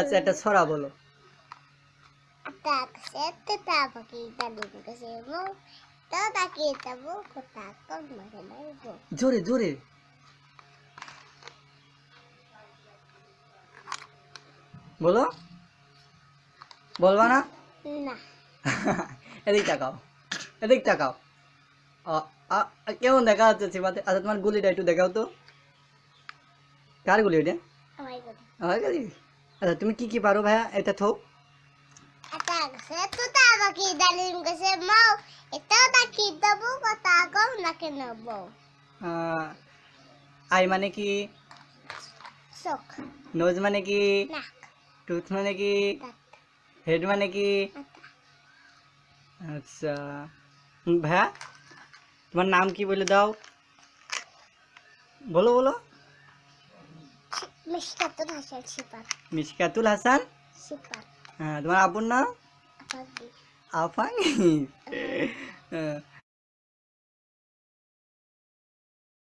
আচ্ছা একটা ছড়া বলো। makin ibu. জোরে জোরে। বলো। বলবা না? Nah, এদিক তাকাও এদিক তাকাও। কেমন দেখা যাচ্ছে সীমাতে আচ্ছা তোমার গুলিটা একটু দেখাও তো। কার গুলি itu? আমার গুলি? আচ্ছা তুমি কি কি পারো ভাইয়া এটা থো Tak sete tapa kita di kesemu. Itu tak kita buku takut makin ibu. Ah, I মানে কি Sok, নোজ মানে কি nak, টুথ মানে কি tak, হেড মানে কি mata. আচ্ছা হুম, ভাইয়া তোমার নাম কি বলে দাও বলো বলো Mishka tuh hasil sifat, Miskatul Hasan sifat. হ্যাঁ তোমার আব্বুর নাম Apa sih? আফানি হ্যাঁ,